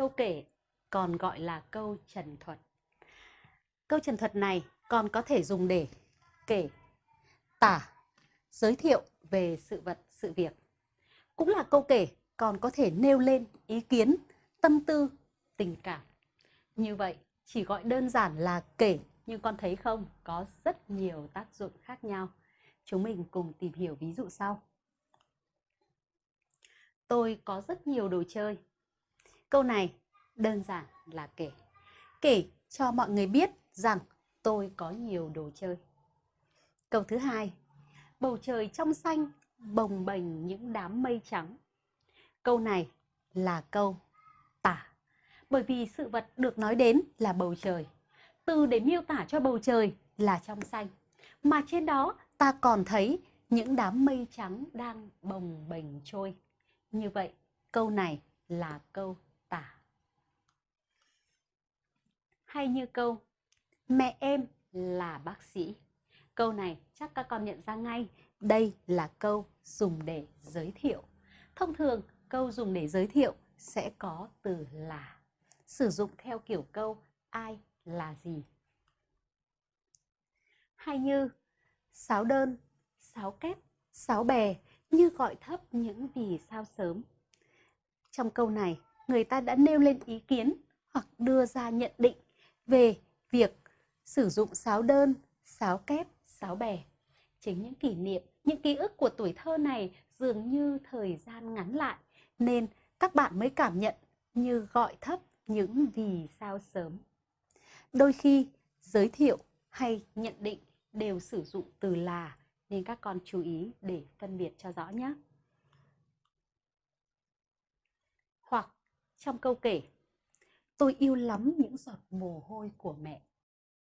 câu kể còn gọi là câu trần thuật. Câu trần thuật này còn có thể dùng để kể, tả, giới thiệu về sự vật, sự việc. Cũng là câu kể còn có thể nêu lên ý kiến, tâm tư, tình cảm. Như vậy, chỉ gọi đơn giản là kể nhưng con thấy không, có rất nhiều tác dụng khác nhau. Chúng mình cùng tìm hiểu ví dụ sau. Tôi có rất nhiều đồ chơi. Câu này đơn giản là kể. Kể cho mọi người biết rằng tôi có nhiều đồ chơi. Câu thứ hai, bầu trời trong xanh bồng bềnh những đám mây trắng. Câu này là câu tả. Bởi vì sự vật được nói đến là bầu trời. Từ để miêu tả cho bầu trời là trong xanh. Mà trên đó ta còn thấy những đám mây trắng đang bồng bềnh trôi. Như vậy, câu này là câu tả. Hay như câu Mẹ em là bác sĩ. Câu này chắc các con nhận ra ngay, đây là câu dùng để giới thiệu. Thông thường, câu dùng để giới thiệu sẽ có từ là. Sử dụng theo kiểu câu ai là gì. Hay như sáo đơn, sáo kép, sáo bè như gọi thấp những vì sao sớm. Trong câu này, người ta đã nêu lên ý kiến hoặc đưa ra nhận định về việc sử dụng sáo đơn, sáo kép, sáo bè. Chính những kỷ niệm, những ký ức của tuổi thơ này dường như thời gian ngắn lại, nên các bạn mới cảm nhận như gọi thấp những vì sao sớm. Đôi khi, giới thiệu hay nhận định đều sử dụng từ là nên các con chú ý để phân biệt cho rõ nhé. Hoặc trong câu kể, tôi yêu lắm những giọt mồ hôi của mẹ.